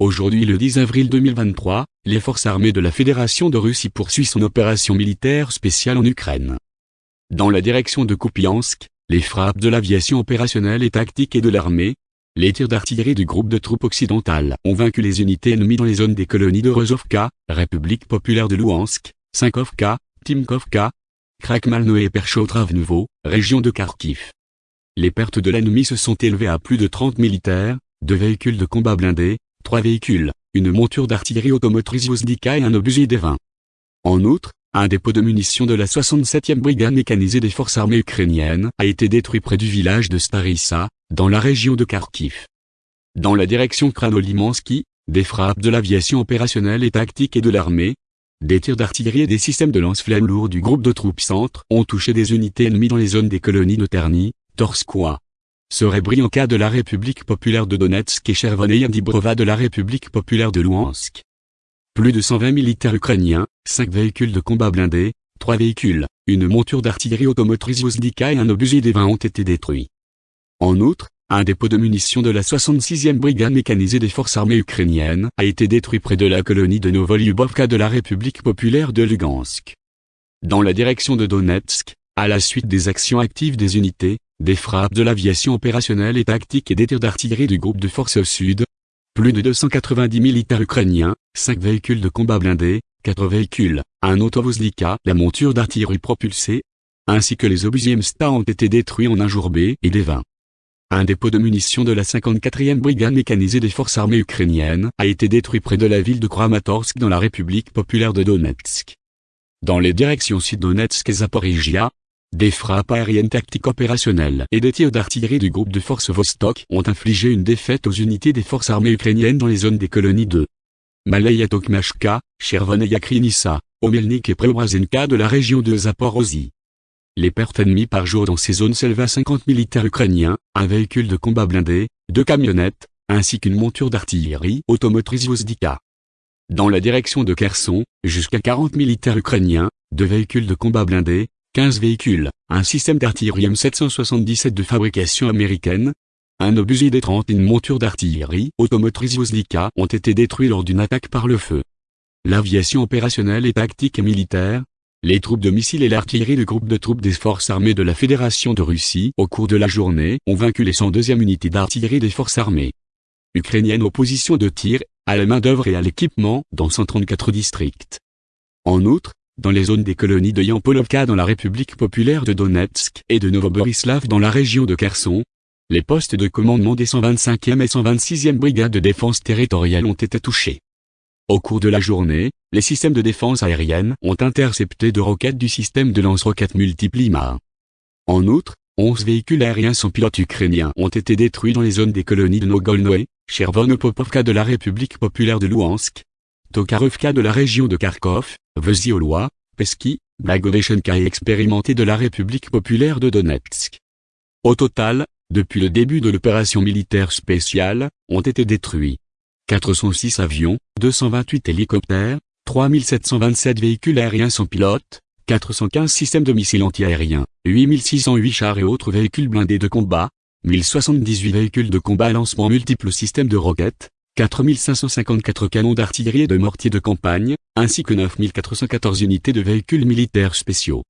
Aujourd'hui le 10 avril 2023, les forces armées de la Fédération de Russie poursuivent son opération militaire spéciale en Ukraine. Dans la direction de Kupiansk, les frappes de l'aviation opérationnelle et tactique et de l'armée, les tirs d'artillerie du groupe de troupes occidentales ont vaincu les unités ennemies dans les zones des colonies de Rozovka, République populaire de Louhansk, Sinkovka, Timkovka, Krakmalno et Perchotravnovo, région de Kharkiv. Les pertes de l'ennemi se sont élevées à plus de 30 militaires, deux véhicules de combat blindés, trois véhicules, une monture d'artillerie automotrice Vozdika et un obusier des 20. En outre, un dépôt de munitions de la 67e brigade mécanisée des forces armées ukrainiennes a été détruit près du village de Starissa, dans la région de Kharkiv. Dans la direction Kranolimansky, des frappes de l'aviation opérationnelle et tactique et de l'armée, des tirs d'artillerie et des systèmes de lance-flammes lourds du groupe de troupes centre ont touché des unités ennemies dans les zones des colonies de Terny, Torskoye, Serebrianka de la République populaire de Donetsk et Chervonaya Dibrova de la République populaire de Louhansk. Plus de 120 militaires ukrainiens, 5 véhicules de combat blindés, 3 véhicules, une monture d'artillerie automotrice Vozdika et un obusier des 20 ont été détruits. En outre, un dépôt de munitions de la 66e brigade mécanisée des forces armées ukrainiennes a été détruit près de la colonie de Novolyubovka de la République populaire de Lugansk. Dans la direction de Donetsk, à la suite des actions actives des unités, des frappes de l'aviation opérationnelle et tactique et des tirs d'artillerie du groupe de forces sud, plus de 290 militaires ukrainiens, 5 véhicules de combat blindés, 4 véhicules, un autovozlika, la monture d'artillerie propulsée, ainsi que les obusiers MSTA ont été détruits en un jour B et des 20. Un dépôt de munitions de la 54e brigade mécanisée des forces armées ukrainiennes a été détruit près de la ville de Kramatorsk dans la République populaire de Donetsk. Dans les directions Sud-Donetsk et Zaporizhia, des frappes aériennes tactiques opérationnelles et des tirs d'artillerie du groupe de forces Vostok ont infligé une défaite aux unités des forces armées ukrainiennes dans les zones des colonies de Malaya Tokmashka, Chervonaya Krinissa, Omelnik et Preobrazenka de la région de Zaporozhye. Les pertes ennemies par jour dans ces zones s'élèvent à 50 militaires ukrainiens, un véhicule de combat blindé, deux camionnettes, ainsi qu'une monture d'artillerie automotrice Vozdika. Dans la direction de Kherson, jusqu'à 40 militaires ukrainiens, deux véhicules de combat blindés, 15 véhicules, un système d'artillerie M777 de fabrication américaine, un obusier des 30 et une monture d'artillerie automotrice Voslika ont été détruits lors d'une attaque par le feu. L'aviation opérationnelle et tactique et militaire, les troupes de missiles et l'artillerie du groupe de troupes des forces armées de la Fédération de Russie au cours de la journée ont vaincu les 102e unités d'artillerie des forces armées ukrainiennes aux positions de tir, à la main d'œuvre et à l'équipement dans 134 districts. En outre, dans les zones des colonies de Yampolovka dans la République populaire de Donetsk et de Novoborislav dans la région de Kherson. Les postes de commandement des 125e et 126e brigades de défense territoriale ont été touchés. Au cours de la journée, les systèmes de défense aérienne ont intercepté deux roquettes du système de lance-roquettes multiple En outre, 11 véhicules aériens sans pilote ukrainiens ont été détruits dans les zones des colonies de Nogolnoe, Chervonopopovka de la République populaire de Louhansk, Tokarovka de la région de Kharkov, Vesiolois, Peski, Blagoveshenka et expérimenté de la République populaire de Donetsk. Au total, depuis le début de l'opération militaire spéciale, ont été détruits 406 avions, 228 hélicoptères, 3727 véhicules aériens sans pilote, 415 systèmes de missiles antiaériens, 8608 chars et autres véhicules blindés de combat, 1078 véhicules de combat à lancement multiples systèmes de roquettes, 4554 canons d'artillerie et de mortiers de campagne, ainsi que 9414 unités de véhicules militaires spéciaux.